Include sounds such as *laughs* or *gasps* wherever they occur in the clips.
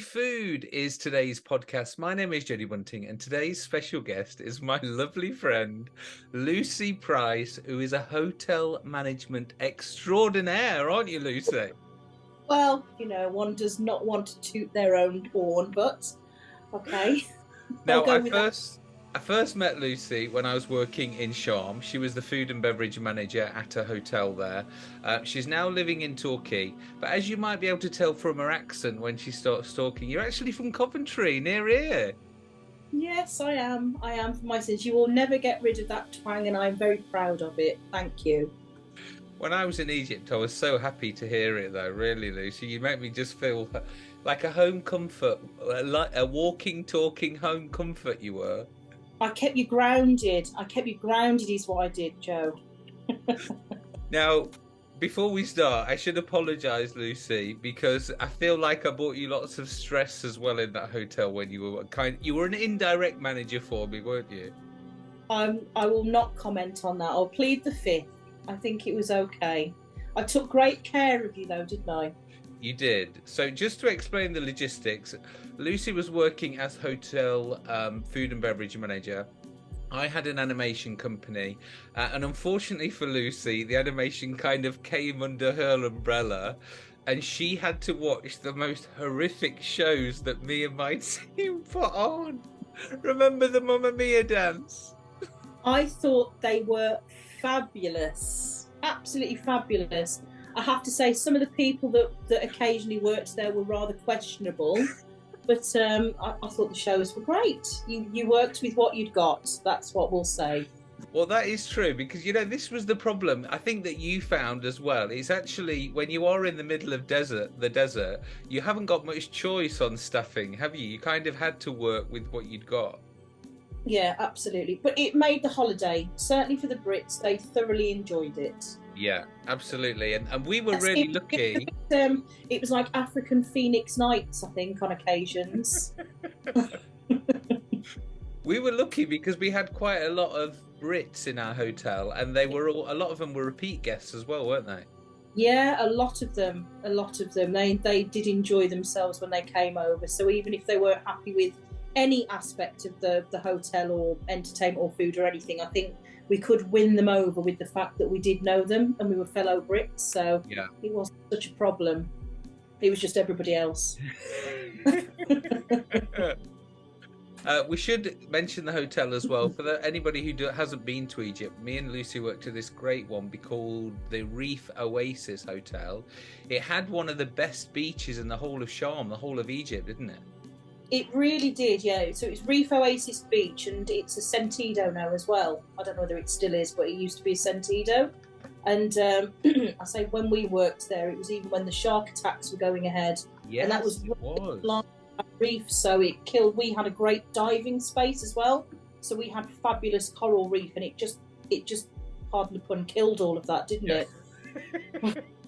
Food is today's podcast. My name is Jodie Bunting, and today's special guest is my *laughs* lovely friend, Lucy Price, who is a hotel management extraordinaire, aren't you, Lucy? Well, you know, one does not want to toot their own horn, but okay. Now, I with that. I first met Lucy when I was working in Sharm. She was the food and beverage manager at a hotel there. Uh, she's now living in Torquay, but as you might be able to tell from her accent when she starts talking, you're actually from Coventry, near here. Yes, I am. I am from my sins. You will never get rid of that twang, and I'm very proud of it. Thank you. When I was in Egypt, I was so happy to hear it, though. Really, Lucy, you make me just feel like a home comfort, like a walking, talking home comfort. You were. I kept you grounded. I kept you grounded, is what I did, Joe. *laughs* Now, before we start, I should apologise, Lucy, because I feel like I brought you lots of stress as well in that hotel when you were kind. You were an indirect manager for me, weren't you? I'm, I will not comment on that. I'll plead the fifth. I think it was okay. I took great care of you, though, didn't I? You did. So, just to explain the logistics, Lucy was working as hotel um, food and beverage manager. I had an animation company, uh, and unfortunately for Lucy, the animation kind of came under her umbrella, and she had to watch the most horrific shows that me and my *laughs* team put on. Remember the Mamma Mia dance? I thought they were fabulous, absolutely fabulous. I have to say, some of the people that, that occasionally worked there were rather questionable, but um, I, I thought the shows were great. You you worked with what you'd got. That's what we'll say. Well, that is true because you know this was the problem. I think that you found as well. It's actually when you are in the middle of desert, the desert, you haven't got much choice on stuffing, have you? You kind of had to work with what you'd got. Yeah, absolutely. But it made the holiday. Certainly for the Brits, they thoroughly enjoyed it. Yeah, absolutely. And and we were really it- lucky. Um, it was like African Phoenix Nights, I think, on occasions. *laughs* *laughs* We were lucky because we had quite a lot of Brits in our hotel, and they were all a lot of them were repeat guests as well, weren't they? Yeah, a lot of them. A lot of them. They they did enjoy themselves when they came over. So even if they weren't happy with any aspect of the the hotel or entertainment or food or anything, I think we could win them over with the fact that we did know them and we were fellow Brits. So Yeah. it wasn't such a problem. It was just everybody else. *laughs* Uh, we should mention the hotel as well for the, anybody who do, hasn't been to Egypt. Me and Lucy worked at this great one be called the Reef Oasis Hotel. It had one of the best beaches in the whole of Sharm, the whole of Egypt, didn't it? It really did, yeah. So it's Reef Oasis Beach and it's a Sentido now as well. I don't know whether it still is, but it used to be a Sentido. And um, *clears throat* I say when we worked there, it was even when the shark attacks were going ahead. Yes, that was was. Reef, so it killed. We had a great diving space as well, so we had fabulous coral reef, and it just, it just, pardon the pun, killed all of that, didn't Yeah. it? *laughs*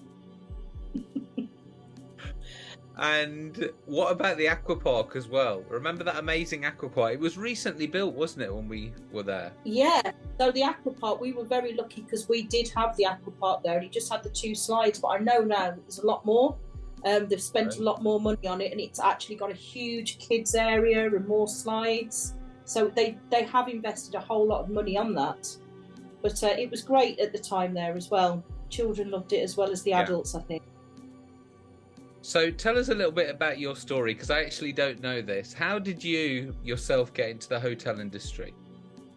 And what about the aquapark as well? Remember that amazing aqua park? It was recently built, wasn't it, when we were there? Yeah. So the aquapark, we were very lucky because we did have the aquapark there, and it just had the two slides. But I know now that there's a lot more. Um, they've spent Right. a lot more money on it, and it's actually got a huge kids area and more slides. So they they have invested a whole lot of money on that. But uh, it was great at the time there as well. Children loved it as well as the Yeah. adults, I think. So tell us a little bit about your story because I actually don't know this. How did you yourself get into the hotel industry?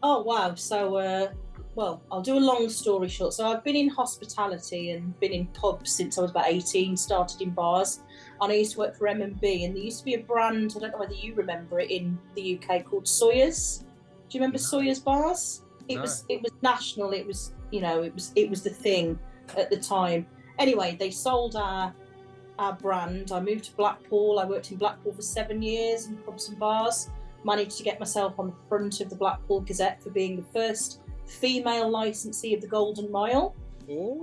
Oh wow! So, uh, well, I'll do a long story short. So I've been in hospitality and been in pubs since I was about eighteen. Started in bars, and I used to work for M and B. And there used to be a brand. I don't know whether you remember it in the UK called Sawyer's. Do you remember No. Sawyer's bars? It No. was it was national. It was you know it was it was the thing at the time. Anyway, they sold our our brand. I moved to Blackpool. I worked in Blackpool for seven years in pubs and bars managed to get myself on the front of the Blackpool Gazette for being the first female licensee of the Golden Mile.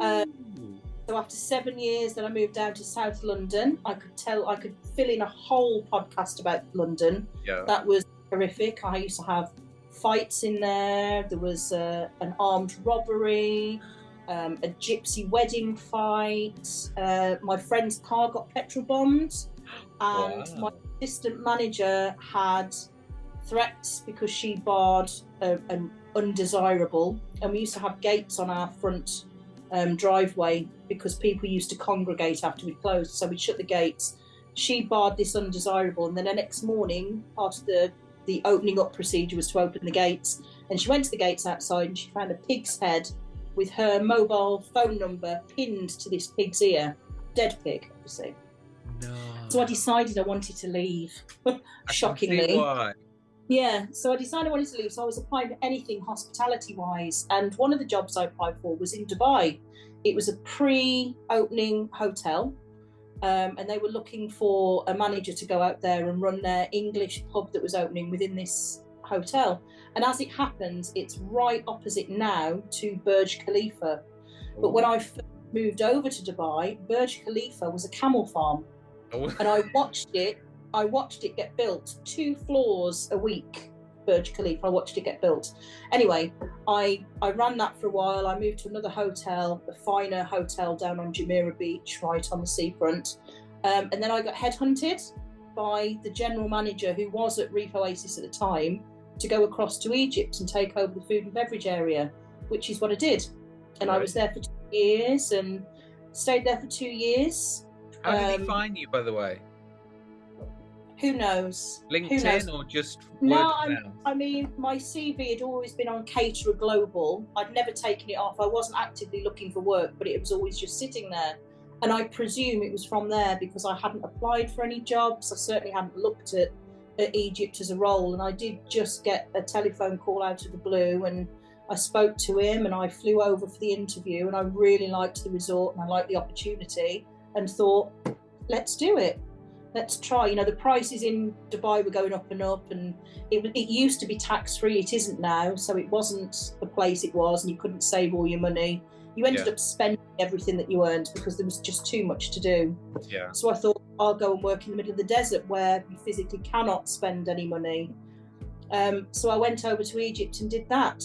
Uh, So after seven years, then I moved down to South London. I could tell, I could fill in a whole podcast about London. yeah. That was horrific. I used to have fights in there. There was uh, an armed robbery, um, a gypsy wedding fight. Uh, my friend's car got petrol bombed, and Wow. my assistant manager had threats because she barred an undesirable, and we used to have gates on our front um, driveway because people used to congregate after we closed. So we'd shut the gates. She barred this undesirable, and then the next morning, part of the the opening up procedure was to open the gates. And she went to the gates outside, and she found a pig's head with her mobile phone number pinned to this pig's ear, dead pig, obviously. No. So I decided I wanted to leave. *laughs* Shockingly. Yeah, so I decided I wanted to leave. So I was applying for anything hospitality wise. And one of the jobs I applied for was in Dubai. It was a pre opening hotel. Um, and they were looking for a manager to go out there and run their English pub that was opening within this hotel. And as it happens, it's right opposite now to Burj Khalifa. But when I moved over to Dubai, Burj Khalifa was a camel farm Oh, and I watched it. I watched it get built two floors a week. Burj Khalifa. I watched it get built. Anyway, I I ran that for a while. I moved to another hotel, a finer hotel down on Jumeirah Beach, right on the seafront. Um, and then I got headhunted by the general manager who was at Reef Oasis at the time to go across to Egypt and take over the food and beverage area, which is what I did. And I was there for two years and stayed there for two years. How did he um, find you, by the way? Who knows? Who knows? LinkedIn or just No, I mean, my CV had always been on Caterer Global. I'd never taken it off. I wasn't actively looking for work, but it was always just sitting there. And I presume it was from there because I hadn't applied for any jobs. I certainly hadn't looked at, at Egypt as a role. And I did just get a telephone call out of the blue and I spoke to him and I flew over for the interview and I really liked the resort and I liked the opportunity and thought, let's do it. Let's try. You know, the prices in Dubai were going up and up and it, it used to be tax free. It isn't now, so it wasn't the place it was, and you couldn't save all your money. You ended Yeah. up spending everything that you earned because there was just too much to do. Yeah. So I thought I'll go and work in the middle of the desert where you physically cannot spend any money. Um, so I went over to Egypt and did that.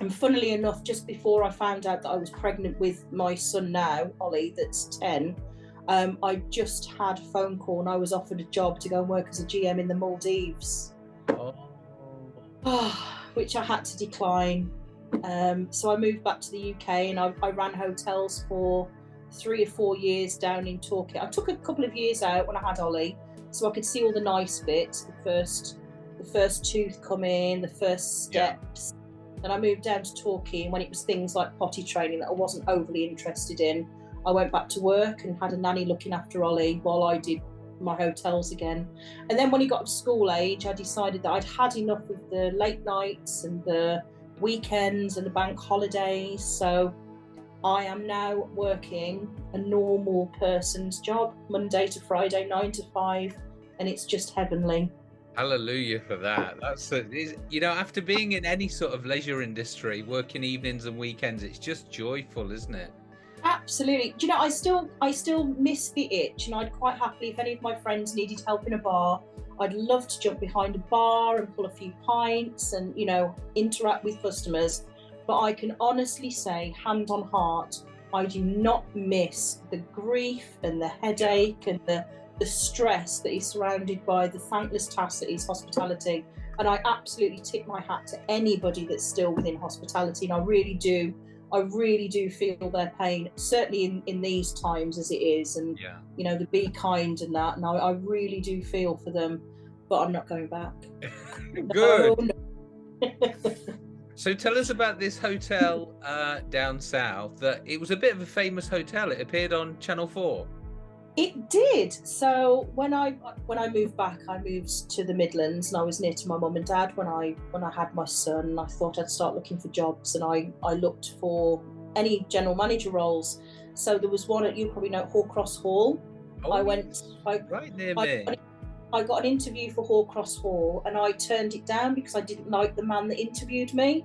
And funnily enough, just before I found out that I was pregnant with my son now, Ollie, that's 10, um, I just had a phone call and I was offered a job to go and work as a GM in the Maldives. Oh. *sighs* which I had to decline. Um, so I moved back to the UK and I, I ran hotels for three or four years down in Torquay. I took a couple of years out when I had Ollie, so I could see all the nice bits. The first, the first tooth come in, the first Yeah. steps. Then I moved down to Torquay, and when it was things like potty training that I wasn't overly interested in, I went back to work and had a nanny looking after Ollie while I did my hotels again. And then when he got to school age, I decided that I'd had enough of the late nights and the weekends and the bank holidays. So I am now working a normal person's job, Monday to Friday, nine to five, and it's just heavenly. Hallelujah for that. That's a, you know, after being in any sort of leisure industry, working evenings and weekends, it's just joyful, isn't it? Absolutely. Do you know, I still I still miss the itch and I'd quite happily if any of my friends needed help in a bar, I'd love to jump behind a bar and pull a few pints and, you know, interact with customers. But I can honestly say, hand on heart, I do not miss the grief and the headache and the the stress that is surrounded by the thankless task that is hospitality. And I absolutely tip my hat to anybody that's still within hospitality. And I really do I really do feel their pain, certainly in, in these times as it is, and Yeah. you know the be kind and that. And I, I really do feel for them, but I'm not going back. *laughs* Good. So tell us about this hotel uh, down south. That it was a bit of a famous hotel. It appeared on Channel Four. It did. So when I when I moved back, I moved to the Midlands, and I was near to my mum and dad when I when I had my son. I thought I'd start looking for jobs, and I I looked for any general manager roles. So there was one at you probably know Hoar Cross Hall. Oh, I went. I, right near I, me. I got an interview for Hoar Cross Hall and I turned it down because I didn't like the man that interviewed me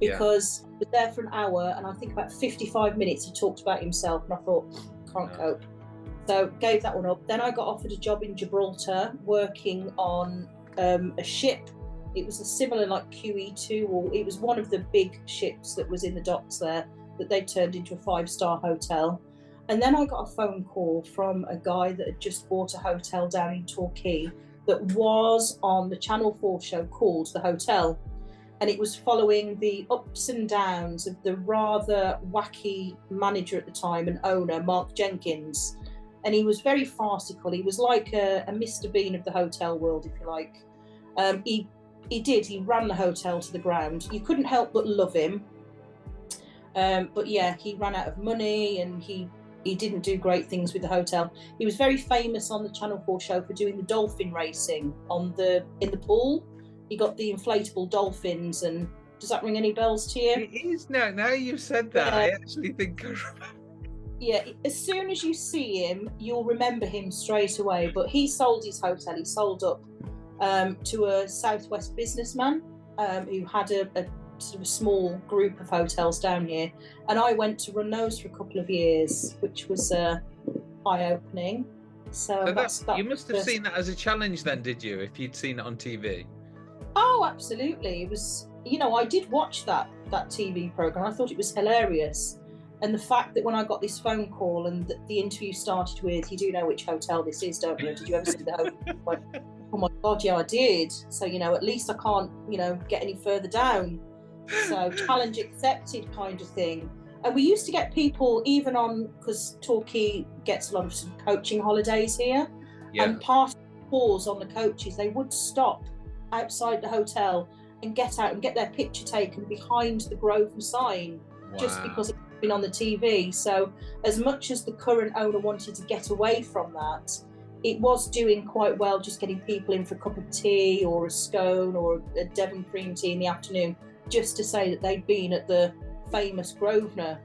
Yeah. because I was there for an hour and I think about 55 minutes he talked about himself and I thought, can't No. cope. So gave that one up. Then I got offered a job in Gibraltar working on um, a ship. It was a similar like QE2 or it was one of the big ships that was in the docks there that they turned into a five star hotel. And then I got a phone call from a guy that had just bought a hotel down in Torquay that was on the Channel 4 show called The Hotel. And it was following the ups and downs of the rather wacky manager at the time and owner, Mark Jenkins. And he was very farcical. He was like a, a Mr. Bean of the hotel world, if you like. Um, he he did. He ran the hotel to the ground. You couldn't help but love him. Um, but yeah, he ran out of money and he he didn't do great things with the hotel. He was very famous on the Channel 4 show for doing the dolphin racing on the in the pool. He got the inflatable dolphins and does that ring any bells to you? It is now. Now you've said that, Yeah. I actually think I remember. Yeah, as soon as you see him, you'll remember him straight away. But he sold his hotel. He sold up um, to a Southwest businessman um, who had a, a sort of a small group of hotels down here, and I went to run those for a couple of years, which was uh, eye-opening. So, So that's that, you must have seen that as a challenge, then, did you? If you'd seen it on TV. Oh, absolutely. It was, you know, I did watch that that TV program. I thought it was hilarious, and the fact that when I got this phone call and the, the interview started with, "You do know which hotel this is, don't you? Did you ever see the hotel?" *laughs* Oh my god, yeah, I did. So you know, at least I can't, you know, get any further down. So *laughs* challenge accepted, kind of thing. And we used to get people even on because Torquay gets a lot of coaching holidays here Yeah. and the tours on the coaches, they would stop outside the hotel and get out and get their picture taken behind the Grosvenor sign just because it's been on the TV. So, as much as the current owner wanted to get away from that, it was doing quite well just getting people in for a cup of tea or a scone or a Devon cream tea in the afternoon just to say that they'd been at the famous Grosvenor.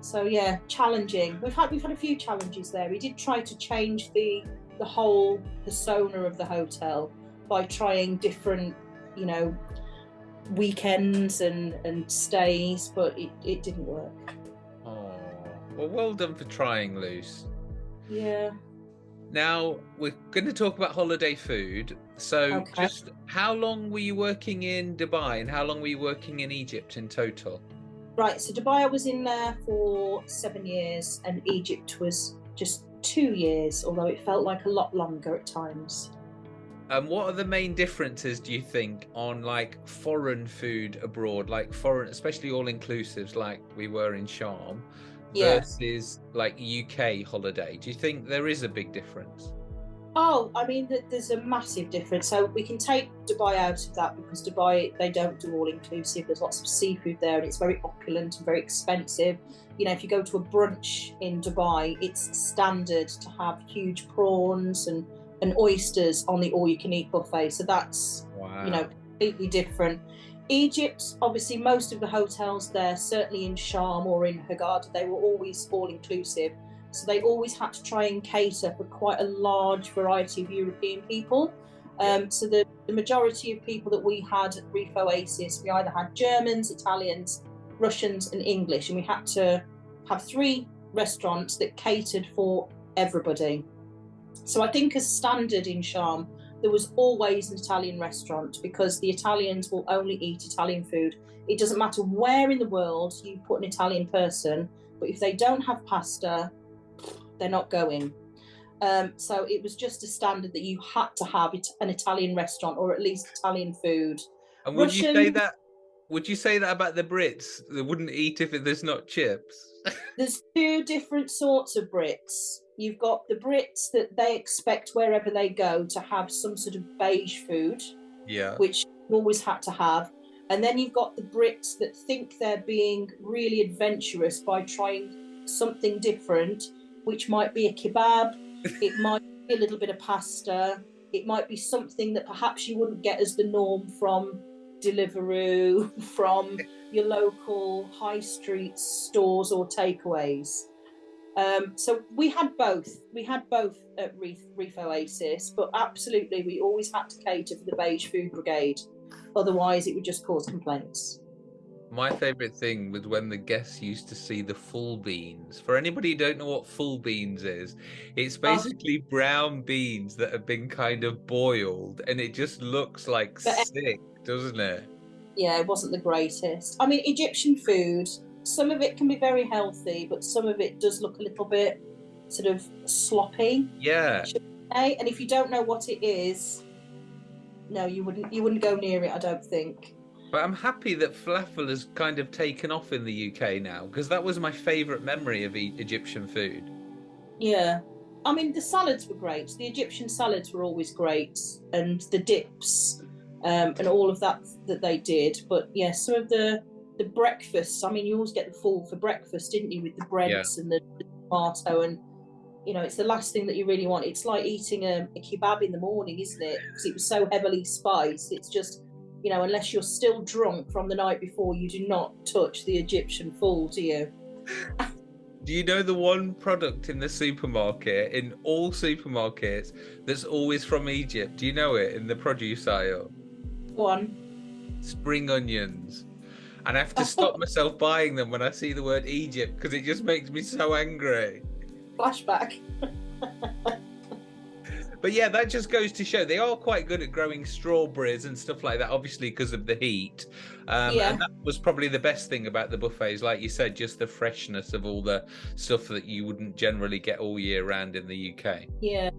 So yeah, challenging. We've had we've had a few challenges there. We did try to change the the whole persona of the hotel by trying different, you know, weekends and and stays, but it, it didn't work. Oh, well, well done for trying, Luce. Yeah. Now we're going to talk about holiday food. So, Okay. just how long were you working in Dubai, and how long were you working in Egypt in total? Right. So Dubai, I was in there for seven years, and Egypt was just two years, although it felt like a lot longer at times. And what are the main differences, do you think, on like foreign food abroad, like foreign, especially all inclusives, like we were in Sharm, Yeah. versus like UK holiday? Do you think there is a big difference? Oh, I mean, there's a massive difference. So we can take Dubai out of that because Dubai they don't do all inclusive. There's lots of seafood there, and it's very opulent and very expensive. You know, if you go to a brunch in Dubai, it's standard to have huge prawns and and oysters on the all-you-can-eat buffet. So that's Wow. you know completely different. Egypt, obviously, most of the hotels there, certainly in Sharm or in Hurghada, they were always all inclusive. So they always had to try and cater for quite a large variety of European people. Um, so the, the majority of people that we had at Reef Oasis, we either had Germans, Italians, Russians, and English, and we had to have three restaurants that catered for everybody. So I think as standard in Sharm, there was always an Italian restaurant because the Italians will only eat Italian food. It doesn't matter where in the world you put an Italian person, but if they don't have pasta, they're not going. Um, so it was just a standard that you had to have an Italian restaurant or at least Italian food. And would you say that? Would you say that about the Brits? They wouldn't eat if it- there's not chips. *laughs* There's two different sorts of Brits. You've got the Brits that they expect wherever they go to have some sort of beige food. yeah. which you always had to have. And then you've got the Brits that think they're being really adventurous by trying something different, which might be a kebab, *laughs* it might be a little bit of pasta, it might be something that perhaps you wouldn't get as the norm from Deliveroo, *laughs* from your local high street stores or takeaways. Um, so we had both. We had both at Reef, Reef Oasis, but absolutely we always had to cater for the beige food brigade. Otherwise, it would just cause complaints. My favourite thing was when the guests used to see the ful beans. For anybody who don't know what ful beans is, it's Oh. basically brown beans that have been kind of boiled, and it just looks like But- sick, doesn't it? Yeah, it wasn't the greatest. I mean, Egyptian food, some of it can be very healthy, but some of it does look a little bit sort of sloppy. Yeah, and if you don't know what it is, no, you wouldn't. You wouldn't go near it. I don't think. But I'm happy that falafel has kind of taken off in the UK now because that was my favourite memory of e- Egyptian food. Yeah, I mean the salads were great. The Egyptian salads were always great, and the dips, um, and all of that that they did. But yeah, some of the the breakfasts. I mean, you always get the ful for breakfast, didn't you, with the breads and the, the tomato and you know, it's the last thing that you really want. It's like eating a, a kebab in the morning, isn't it? Because it was so heavily spiced. It's just, you know, unless you're still drunk from the night before, you do not touch the Egyptian ful, do you? Do you know the one product in the supermarket, in all supermarkets, that's always from Egypt? Do you know it in the produce aisle? One. Spring onions. And I have to stop myself buying them when I see the word Egypt because it just makes me so angry. Flashback. But yeah, that just goes to show they are quite good at growing strawberries and stuff like that, obviously because of the heat. Um, Yeah. And that was probably the best thing about the buffets, like you said, just the freshness of all the stuff that you wouldn't generally get all year round in the UK. Yeah.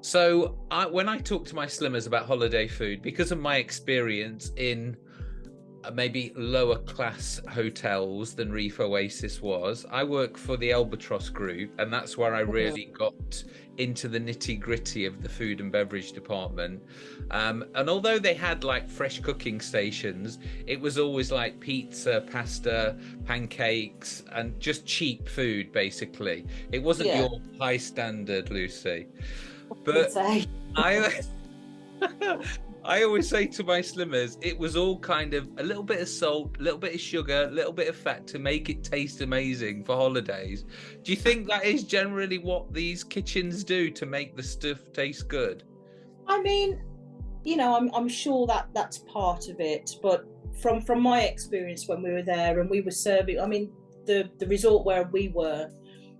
So I, when I talk to my slimmers about holiday food, because of my experience in maybe lower class hotels than Reef Oasis was, I work for the Albatross Group, and that's where I really got into the nitty gritty of the food and beverage department. Um, and although they had like fresh cooking stations, it was always like pizza, pasta, pancakes, and just cheap food basically. It wasn't Yeah. your high standard, Lucy. But. I *laughs* *laughs* I always say to my slimmers, it was all kind of a little bit of salt, a little bit of sugar, a little bit of fat to make it taste amazing for holidays. Do you think that is generally what these kitchens do to make the stuff taste good? I mean, you know, I'm I'm sure that that's part of it, but from from my experience when we were there and we were serving, I mean, the the resort where we were,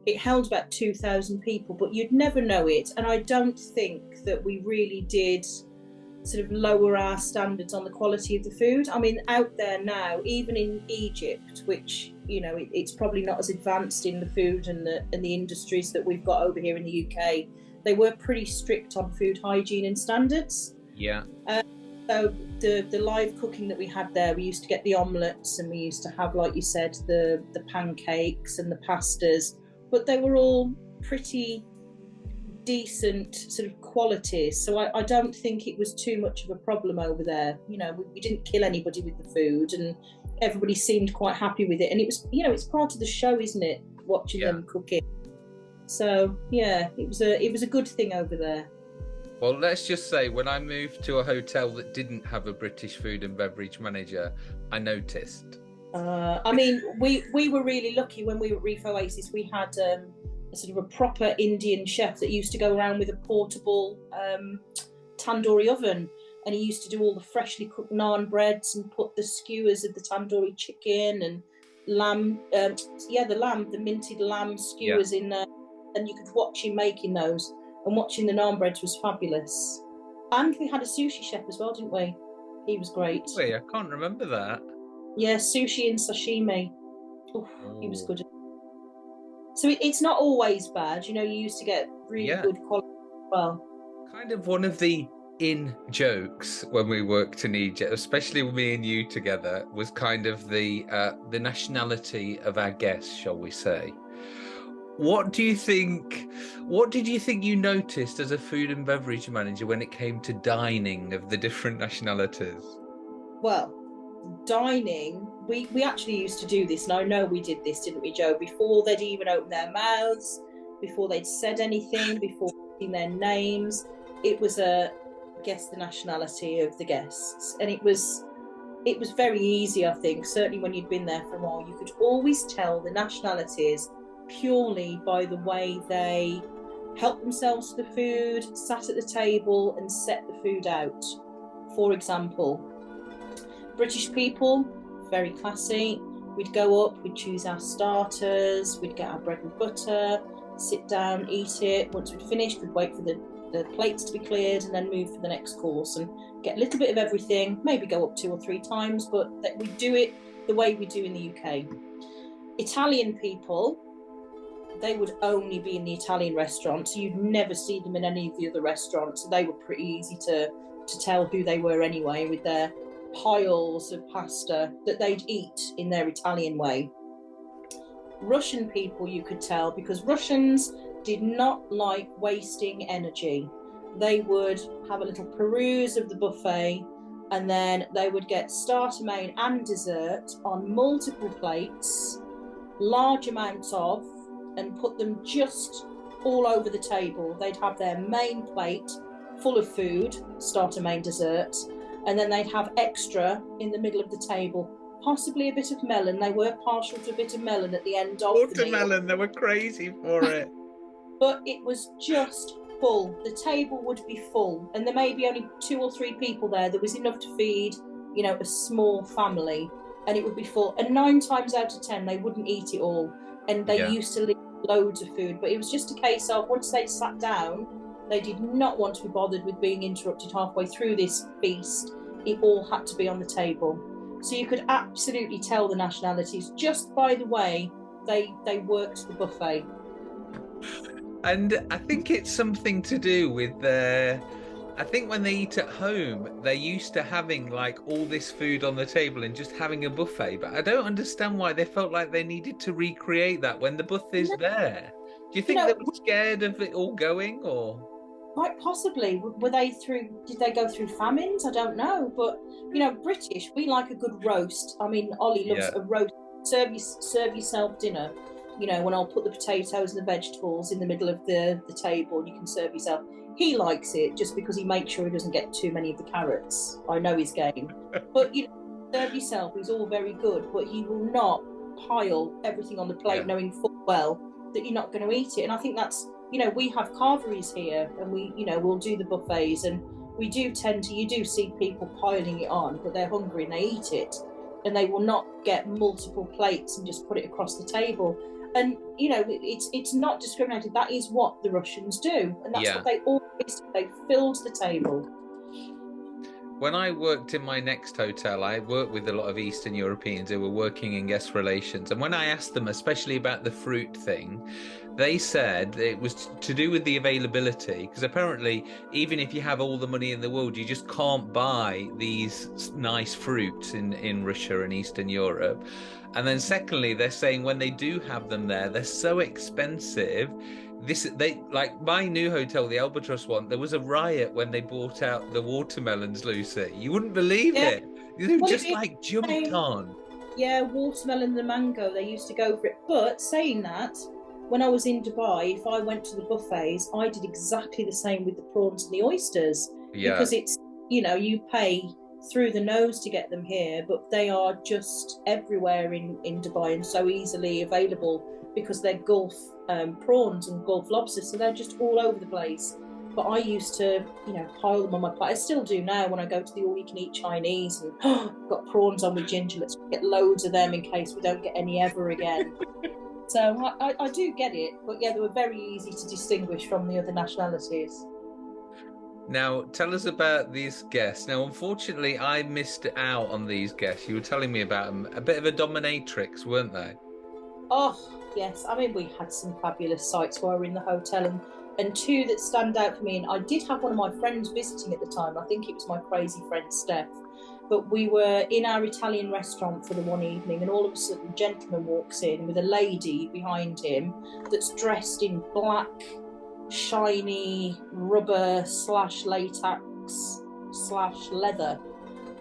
it held about two thousand people, but you'd never know it, and I don't think that we really did sort of lower our standards on the quality of the food. I mean, out there now, even in Egypt, which you know, it, it's probably not as advanced in the food and the and the industries that we've got over here in the UK they were pretty strict on food hygiene and standards. Yeah. Uh, so the the live cooking that we had there, we used to get the omelets and we used to have, like you said, the the pancakes and the pastas, but they were all pretty decent sort of qualities. So I, I don't think it was too much of a problem over there. You know, we, we didn't kill anybody with the food and everybody seemed quite happy with it. And it was, you know, it's part of the show, isn't it? Watching Yeah. them cooking. So yeah, it was a it was a good thing over there. Well, let's just say when I moved to a hotel that didn't have a British food and beverage manager, I noticed. Uh, I mean, we we were really lucky when we were at Reef Oasis. We had um, a sort of a proper Indian chef that used to go around with a portable um, tandoori oven, and he used to do all the freshly cooked naan breads and put the skewers of the tandoori chicken and lamb, um, yeah, the lamb, the minted lamb skewers in there, and you could watch him making those. And watching the naan breads was fabulous. And we had a sushi chef as well, didn't we? He was great. Wait, I can't remember that. Yeah, sushi and sashimi. Oof, he was Oh. good. So it, it's not always bad. You know, you used to get really Yeah. good quality as well. kind of one of the in jokes when we worked in Egypt, especially me and you together, was kind of the uh, the nationality of our guests, shall we say? What do you think? What did you think you noticed as a food and beverage manager when it came to dining of the different nationalities? Well, dining, we, we actually used to do this, and I know we did this, didn't we, Joe? Before they'd even opened their mouths, before they'd said anything, before their names, it was a guess the nationality of the guests, and it was it was very easy. I think certainly when you'd been there for a while, you could always tell the nationalities purely by the way they helped themselves to the food, sat at the table, and set the food out. For example, British people, very classy. We'd go up, we'd choose our starters, we'd get our bread and butter, sit down, eat it. Once we'd finished, we'd wait for the, the plates to be cleared and then move for the next course and get a little bit of everything, maybe go up two or three times, but that we do it the way we do in the UK. Italian people, they would only be in the Italian restaurants. You'd never see them in any of the other restaurants. So they were pretty easy to to tell who they were anyway, with their piles of pasta that they'd eat in their Italian way. Russian people, you could tell, because Russians did not like wasting energy. They would have a little peruse of the buffet and then they would get starter, main, and dessert on multiple plates, large amounts of, and put them just all over the table. They'd have their main plate full of food, starter, main, dessert, and then they'd have extra in the middle of the table. Possibly a bit of melon. They were partial to a bit of melon at the end of Watermelon, the they were crazy for it. *laughs* but it was just full. The table would be full, and there may be only two or three people there. There was enough to feed, you know, a small family, and it would be full. And nine times out of ten, they wouldn't eat it all, and they Yeah. used to leave loads of food. But it was just a case of once they sat down, they did not want to be bothered with being interrupted halfway through this feast. It all had to be on the table, so you could absolutely tell the nationalities just by the way they they worked the buffet. And I think it's something to do with their. I think when they eat at home, they're used to having like all this food on the table and just having a buffet. But I don't understand why they felt like they needed to recreate that when the buffet buffet's there. Do you think they were scared of it all going, or? Quite possibly. Were they through? Did they go through famines? I don't know. But you know, British, we like a good roast. I mean, Ollie loves Yeah. a roast. Serve you, serve yourself dinner. You know, when I'll put the potatoes and the vegetables in the middle of the the table, and you can serve yourself. He likes it just because he makes sure he doesn't get too many of the carrots. I know his game. *laughs* but you know, serve yourself is all very good, but he will not pile everything on the plate Yeah. knowing full well that you're not going to eat it. And I think that's you know, we have carveries here and we, you know, we'll do the buffets and we do tend to, you do see people piling it on, but they're hungry and they eat it and they will not get multiple plates and just put it across the table. And, you know, it's it's not discriminated. That is what the Russians do. And that's Yeah. what they always do. They filled the table. When I worked in my next hotel, I worked with a lot of Eastern Europeans who were working in guest relations. And when I asked them, especially about the fruit thing, they said it was to do with the availability. Because apparently, even if you have all the money in the world, you just can't buy these nice fruits in, in Russia and Eastern Europe. And then, secondly, they're saying when they do have them there, they're so expensive this they like my new hotel the albatross one there was a riot when they brought out the watermelons lucy you wouldn't believe Yeah. it they were Well, just like jumped on Yeah, watermelon and the mango, they used to go for it. But saying that, when I was in Dubai, if I went to the buffets, I did exactly the same with the prawns and the oysters. yeah. Because it's you know you pay through the nose to get them here but they are just everywhere in in dubai and so easily available because they're gulf um, prawns and gulf lobsters so they're just all over the place. But i used to you know pile them on my plate. I still do now when i go to the all you can eat chinese and *gasps* got prawns on with ginger. Let's get loads of them in case we don't get any ever again *laughs* so I, I, I do get it but yeah they were very easy to distinguish from the other nationalities now tell us about these guests now unfortunately i missed out on these guests you were telling me about them a bit of a dominatrix weren't they Oh, yes. I mean, we had some fabulous sights while we were in the hotel, and, and two that stand out for me. And I did have one of my friends visiting at the time. I think it was my crazy friend Steph. But we were in our Italian restaurant for the one evening, and all of a sudden, a gentleman walks in with a lady behind him that's dressed in black, shiny rubber slash latex slash leather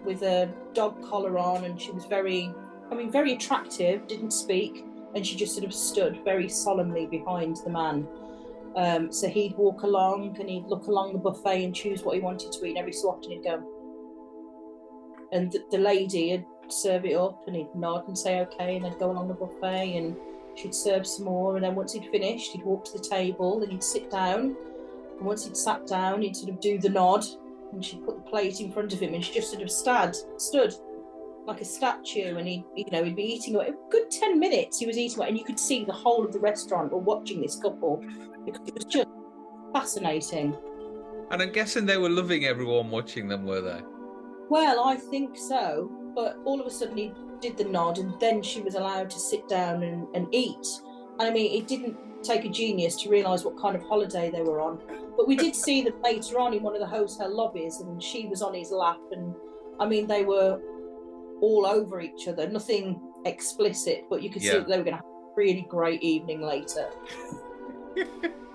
with a dog collar on, and she was very, I mean, very attractive, didn't speak and she just sort of stood very solemnly behind the man. Um, so he'd walk along and he'd look along the buffet and choose what he wanted to eat. And every so often he'd go, and the, the lady would serve it up and he'd nod and say okay, and they'd go along the buffet and she'd serve some more. And then once he'd finished, he'd walk to the table and he'd sit down. And once he'd sat down, he'd sort of do the nod and she'd put the plate in front of him and she just sort of stood, stood like a statue and he you know he'd be eating a good 10 minutes he was eating and you could see the whole of the restaurant were watching this couple because it was just fascinating and i'm guessing they were loving everyone watching them were they well i think so but all of a sudden he did the nod and then she was allowed to sit down and, and eat and i mean it didn't take a genius to realise what kind of holiday they were on. But we did see them later on in one of the hotel lobbies, and she was on his lap, and I mean they were all over each other. Nothing explicit, but you could see that they were going to have a really great evening later. *laughs*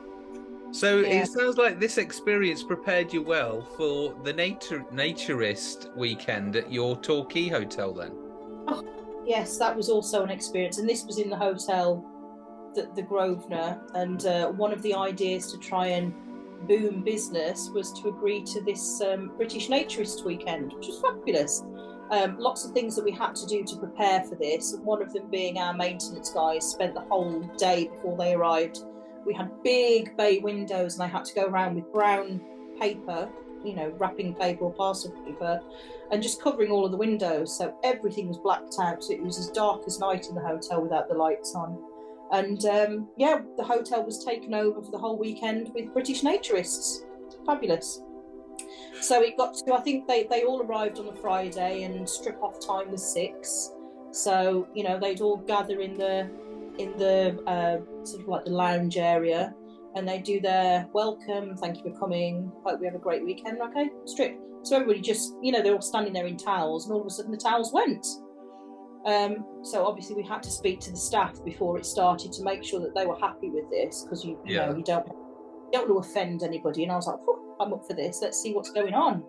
So Yeah. it sounds like this experience prepared you well for the nature naturist weekend at your Torquay hotel. Then, Yes, that was also an experience, and this was in the hotel, the, the Grosvenor. And uh, one of the ideas to try and boom business was to agree to this um, British Naturist weekend, which was fabulous. Um, lots of things that we had to do to prepare for this. One of them being our maintenance guys spent the whole day before they arrived. We had big bay windows, and I had to go around with brown paper, you know, wrapping paper or parcel paper, and just covering all of the windows. So everything was blacked out. So it was as dark as night in the hotel without the lights on. And um, yeah, the hotel was taken over for the whole weekend with British naturists. Fabulous. So it got to, I think they, they all arrived on the Friday and strip off time was six. So, you know, they'd all gather in the in the uh, sort of like the lounge area and they do their welcome, thank you for coming, hope we have a great weekend, okay, strip. So everybody just, you know, they're all standing there in towels, and all of a sudden the towels went. Um, so obviously we had to speak to the staff before it started to make sure that they were happy with this because you, you Yeah. know you don't you don't want to offend anybody. And I was like, I'm up for this. Let's see what's going on.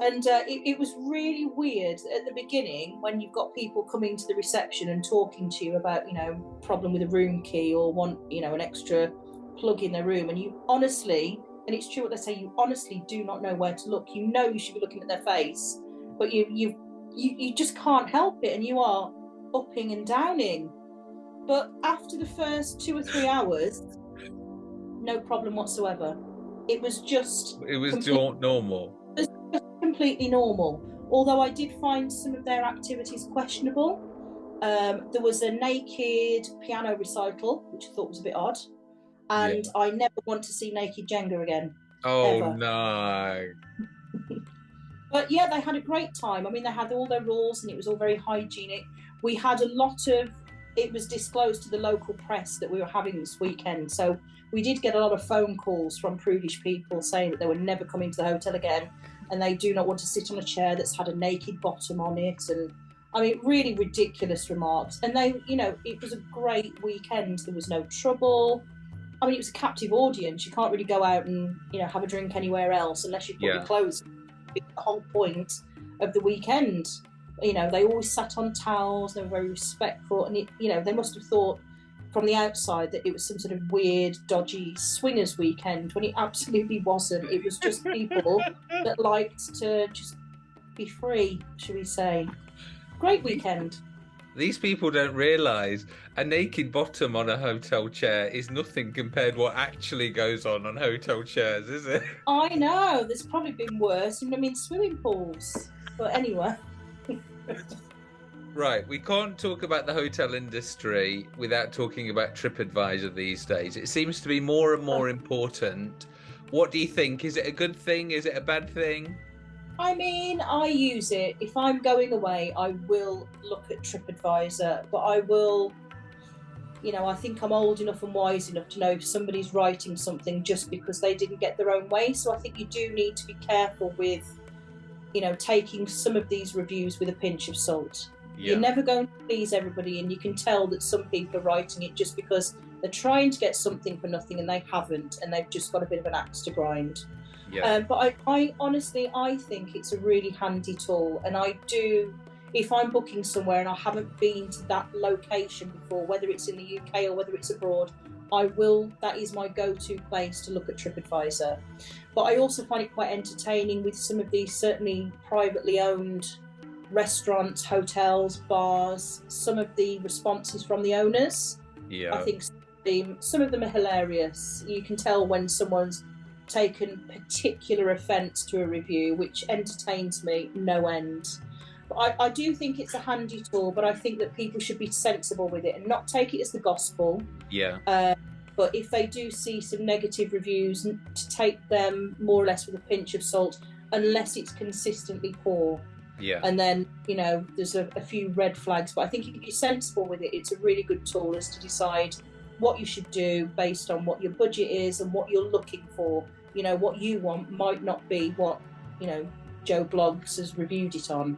And uh, it, it was really weird at the beginning when you've got people coming to the reception and talking to you about, you know, problem with a room key or want, you know, an extra plug in their room. And you honestly, and it's true what they say, you honestly do not know where to look. You know you should be looking at their face, but you you you, you just can't help it, and you are upping and downing. But after the first two or three hours, no problem whatsoever. It was just it was normal. Completely normal. Although I did find some of their activities questionable. Um, there was a naked piano recital, which I thought was a bit odd. And I never want to see naked Jenga again. Oh Ever. no! *laughs* But yeah, they had a great time. I mean, they had all their rules and it was all very hygienic. We had a lot of, it was disclosed to the local press that we were having this weekend. So we did get a lot of phone calls from prudish people saying that they were never coming to the hotel again and they do not want to sit on a chair that's had a naked bottom on it. And I mean, really ridiculous remarks. And they, you know, it was a great weekend. There was no trouble. I mean, it was a captive audience. You can't really go out and, you know, have a drink anywhere else unless you put Yeah. your clothes the whole point of the weekend. You know, they always sat on towels, they were very respectful, and it, you know, they must have thought from the outside that it was some sort of weird, dodgy swingers weekend when it absolutely wasn't. It was just people *laughs* that liked to just be free, should we say. Great weekend. These people don't realise a naked bottom on a hotel chair is nothing compared to what actually goes on on hotel chairs, is it? I know, there's probably been worse, I mean swimming pools. But anyway. *laughs* Right, we can't talk about the hotel industry without talking about TripAdvisor these days. It seems to be more and more important. What do you think? Is it a good thing? Is it a bad thing? I mean, I use it. If I'm going away, I will look at TripAdvisor, but I will, you know, I think I'm old enough and wise enough to know if somebody's writing something just because they didn't get their own way. So I think you do need to be careful with, you know, taking some of these reviews with a pinch of salt. Yeah. You're never going to please everybody, and you can tell that some people are writing it just because they're trying to get something for nothing and they haven't, and they've just got a bit of an axe to grind. yeah. Um, but I, I honestly, I think it's a really handy tool, and I do. If I'm booking somewhere and I haven't been to that location before, whether it's in the UK or whether it's abroad, I will. That is my go-to place to look at TripAdvisor. But I also find it quite entertaining with some of these certainly privately owned restaurants, hotels, bars. Some of the responses from the owners. yeah. I think some of them are hilarious. You can tell when someone's taken particular offence to a review, which entertains me no end. But I, I do think it's a handy tool, but I think that people should be sensible with it and not take it as the gospel. yeah. Uh, but if they do see some negative reviews, to take them more or less with a pinch of salt, unless it's consistently poor Yeah. and then you know there's a, a few red flags but i think if you're sensible with it it's a really good tool as to decide what you should do based on what your budget is and what you're looking for. You know, what you want might not be what you know Joe Bloggs has reviewed it on.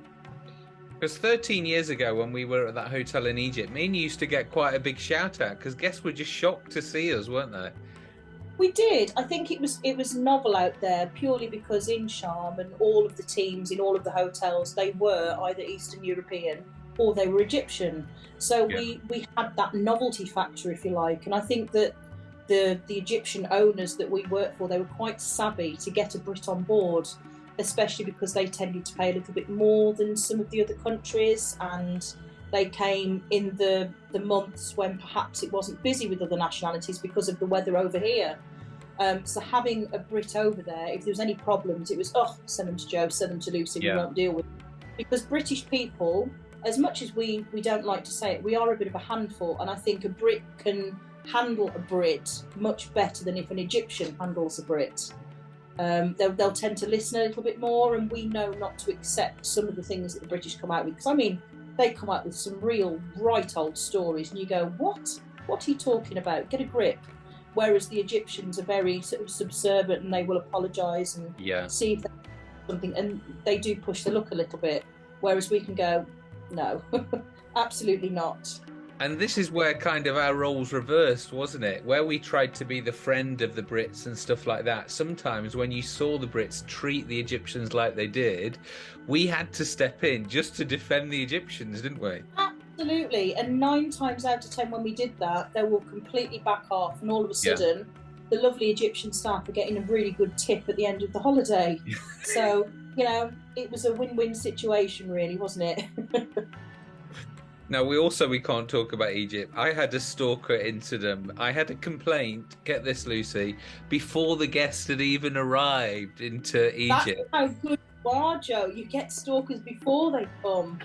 Because 13 years ago, when we were at that hotel in Egypt, me and you used to get quite a big shout out because guests were just shocked to see us, weren't they? We did. I think it was it was novel out there purely because in Sharm and all of the teams in all of the hotels they were either Eastern European or they were Egyptian. So yeah. we we had that novelty factor, if you like, and I think that the the Egyptian owners that we worked for they were quite savvy to get a Brit on board, especially because they tended to pay a little bit more than some of the other countries and they came in the, the months when perhaps it wasn't busy with other nationalities because of the weather over here. Um, so having a Brit over there, if there was any problems, it was oh send them to Joe, send them to Lucy, yeah. we won't deal with. It. Because British people, as much as we we don't like to say it, we are a bit of a handful, and I think a Brit can handle a Brit much better than if an Egyptian handles a Brit. Um, they'll, they'll tend to listen a little bit more, and we know not to accept some of the things that the British come out with. Because I mean, they come out with some real right old stories, and you go, "What? What are you talking about? Get a grip." Whereas the Egyptians are very sort of subservient, and they will apologise and yeah. see if they something, and they do push the look a little bit. Whereas we can go, "No, *laughs* absolutely not." And this is where kind of our roles reversed, wasn't it? Where we tried to be the friend of the Brits and stuff like that. Sometimes when you saw the Brits treat the Egyptians like they did, we had to step in just to defend the Egyptians, didn't we? Absolutely. And nine times out of ten, when we did that, they will completely back off, and all of a sudden, yeah. the lovely Egyptian staff are getting a really good tip at the end of the holiday. *laughs* so, you know, it was a win win situation, really, wasn't it? *laughs* Now we also we can't talk about Egypt. I had a stalker incident. I had a complaint. Get this, Lucy, before the guests had even arrived into Egypt. That's how good you are, Joe. You get stalkers before they come.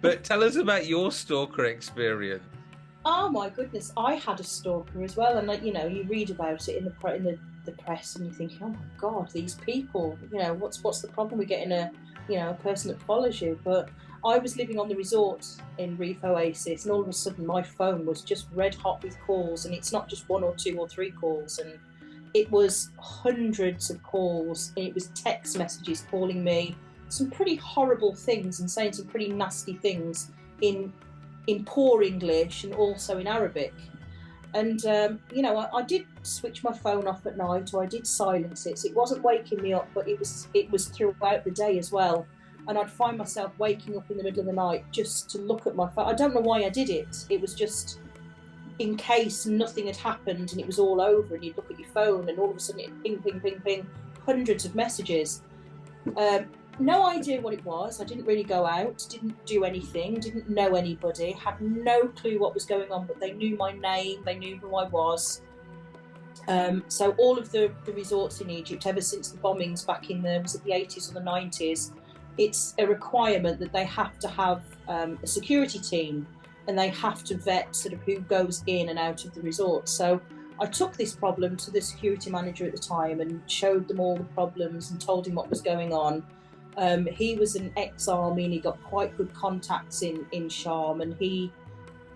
But tell us about your stalker experience. Oh my goodness, I had a stalker as well, and like you know, you read about it in the in the, the press, and you think, oh my god, these people. You know, what's what's the problem with getting a you know a person that follows you? But I was living on the resort in Reef Oasis, and all of a sudden my phone was just red hot with calls, and it's not just one or two or three calls, and it was hundreds of calls, and it was text messages calling me some pretty horrible things and saying some pretty nasty things in in poor English and also in Arabic. And um, you know, I, I, did switch my phone off at night, or I did silence it. So it wasn't waking me up, but it was it was throughout the day as well and I'd find myself waking up in the middle of the night just to look at my phone. I don't know why I did it. It was just in case nothing had happened and it was all over, and you'd look at your phone and all of a sudden it ping, ping, ping, ping, hundreds of messages. Um, no idea what it was. I didn't really go out, didn't do anything, didn't know anybody, had no clue what was going on, but they knew my name, they knew who I was. Um, so all of the, the resorts in Egypt, ever since the bombings back in the was it the 80s or the 90s, it's a requirement that they have to have um, a security team and they have to vet sort of who goes in and out of the resort. So I took this problem to the security manager at the time and showed them all the problems and told him what was going on. Um, he was an ex-army and he got quite good contacts in in Sharm and he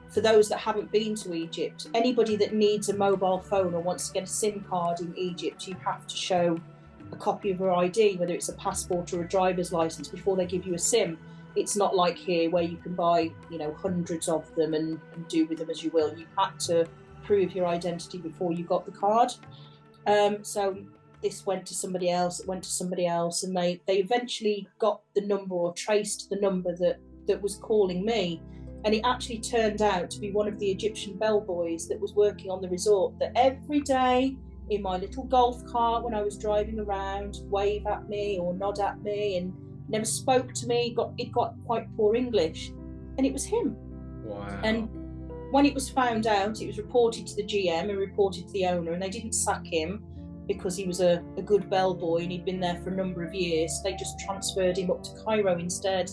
for those that haven't been to Egypt, anybody that needs a mobile phone or wants to get a SIM card in Egypt, you have to show a copy of her ID, whether it's a passport or a driver's license, before they give you a SIM. It's not like here where you can buy, you know, hundreds of them and, and do with them as you will. You had to prove your identity before you got the card. Um, so this went to somebody else, it went to somebody else, and they, they eventually got the number or traced the number that, that was calling me. And it actually turned out to be one of the Egyptian bellboys that was working on the resort that every day in my little golf cart when I was driving around, wave at me or nod at me, and never spoke to me. Got it got quite poor English, and it was him. Wow. And when it was found out, it was reported to the GM and reported to the owner, and they didn't sack him because he was a, a good bellboy and he'd been there for a number of years. They just transferred him up to Cairo instead.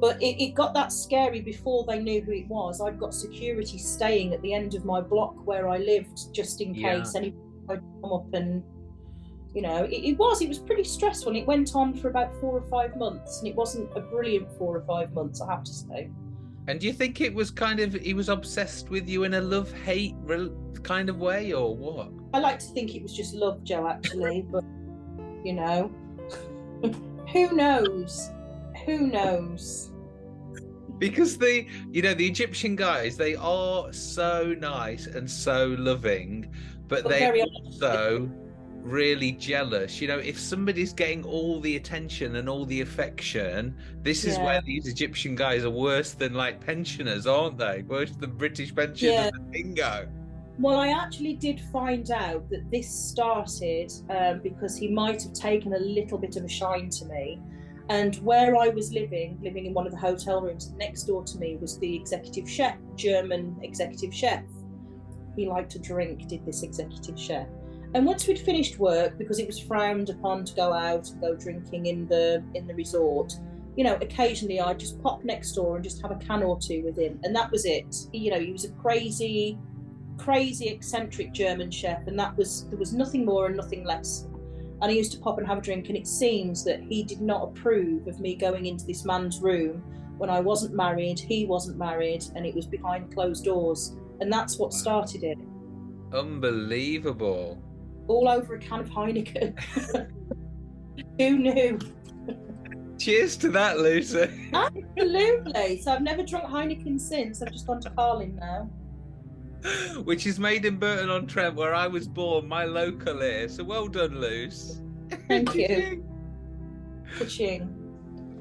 But it, it, got that scary before they knew who it was. I'd got security staying at the end of my block where I lived just in case yeah. I'd come up and you know, it, it, was it was pretty stressful. And it went on for about four or five months, and it wasn't a brilliant four or five months, I have to say. And do you think it was kind of he was obsessed with you in a love hate kind of way, or what? I like to think it was just love, Joe. Actually, *laughs* but you know, who knows? Who knows? Because the you know the Egyptian guys, they are so nice and so loving, but, but they also really jealous. You know, if somebody's getting all the attention and all the affection, this is where these Egyptian guys are worse than like pensioners, aren't they? Worse than British pensioners yeah. bingo. Well, I actually did find out that this started um, because he might have taken a little bit of a shine to me. And where I was living, living in one of the hotel rooms next door to me, was the executive chef, German executive chef. He liked to drink, did this executive chef. And once we'd finished work, because it was frowned upon to go out and go drinking in the in the resort, you know, occasionally I'd just pop next door and just have a can or two with him, and that was it. You know, he was a crazy, crazy eccentric German chef, and that was there was nothing more and nothing less. And I used to pop and have a drink, and it seems that he did not approve of me going into this man's room when I wasn't married, he wasn't married, and it was behind closed doors, and that's what started it. Unbelievable all over a can of Heineken. *laughs* Who knew? Cheers to that, Lucy. Absolutely. So I've never drunk Heineken since. I've just gone to Carling now. *laughs* Which is made in Burton on Trent, where I was born, my local here. So well done, Luce. Thank *laughs* you. Pushing.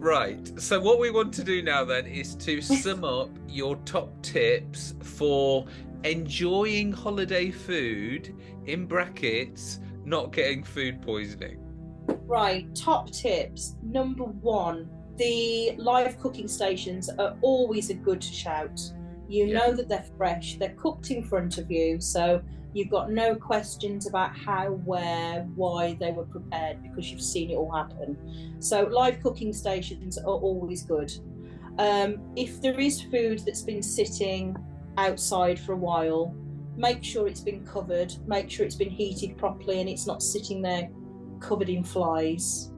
Right. So what we want to do now then is to sum up your top tips for enjoying holiday food in brackets not getting food poisoning right top tips number one the live cooking stations are always a good shout you yeah. know that they're fresh they're cooked in front of you so you've got no questions about how where why they were prepared because you've seen it all happen so live cooking stations are always good um, if there is food that's been sitting outside for a while. Make sure it's been covered, make sure it's been heated properly and it's not sitting there covered in flies.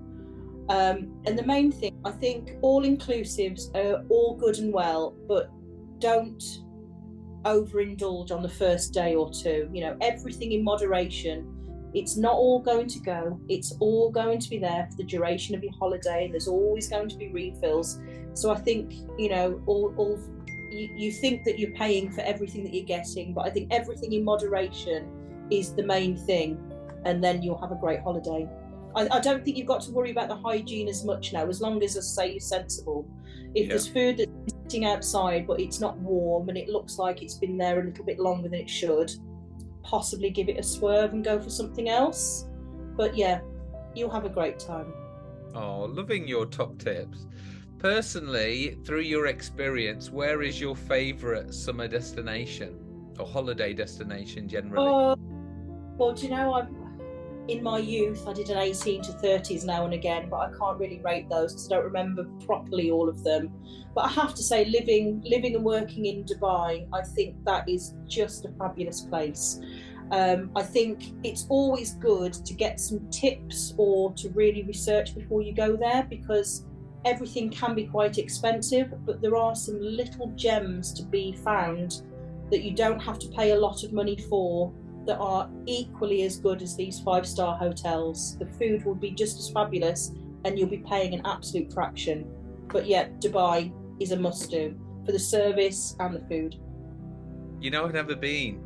Um, and the main thing, I think all inclusives are all good and well, but don't overindulge on the first day or two. You know, everything in moderation. It's not all going to go, it's all going to be there for the duration of your holiday, and there's always going to be refills. So I think, you know, all, all you, you think that you're paying for everything that you're getting, but I think everything in moderation is the main thing, and then you'll have a great holiday. I, I don't think you've got to worry about the hygiene as much now, as long as, I say, you're sensible. If yeah. there's food that's sitting outside but it's not warm and it looks like it's been there a little bit longer than it should, possibly give it a swerve and go for something else. But yeah, you'll have a great time. Oh, loving your top tips. Personally, through your experience, where is your favourite summer destination or holiday destination generally? Uh, well, do you know, I'm in my youth, I did an 18 to 30s now and again, but I can't really rate those because I don't remember properly all of them. But I have to say, living, living and working in Dubai, I think that is just a fabulous place. Um, I think it's always good to get some tips or to really research before you go there because everything can be quite expensive, but there are some little gems to be found that you don't have to pay a lot of money for that are equally as good as these five star hotels. The food will be just as fabulous and you'll be paying an absolute fraction. But yet, Dubai is a must do for the service and the food. You know, I've never been.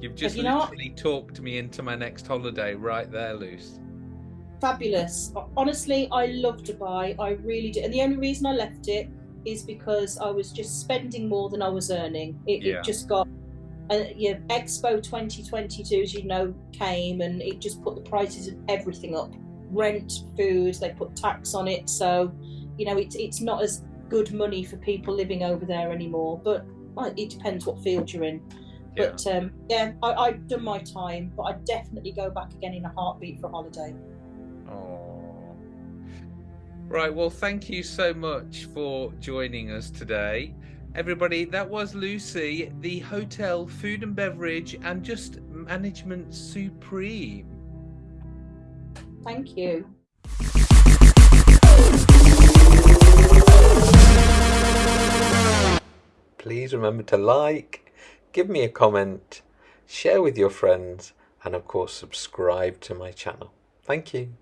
You've just you literally talked me into my next holiday right there, Luce fabulous. Honestly, I love Dubai. I really do. And the only reason I left it is because I was just spending more than I was earning. It, yeah. it just got. Uh, yeah, Expo 2022, as you know, came and it just put the prices of everything up. Rent, food, they put tax on it. So, you know, it's it's not as good money for people living over there anymore. But well, it depends what field you're in. Yeah. But um, yeah, I, have done my time, but I'd definitely go back again in a heartbeat for a holiday. Oh. Right, well, thank you so much for joining us today. Everybody, that was Lucy, the hotel food and beverage and just management supreme. Thank you. please remember to like, give me a comment, share with your friends, and of course, subscribe to my channel. Thank you.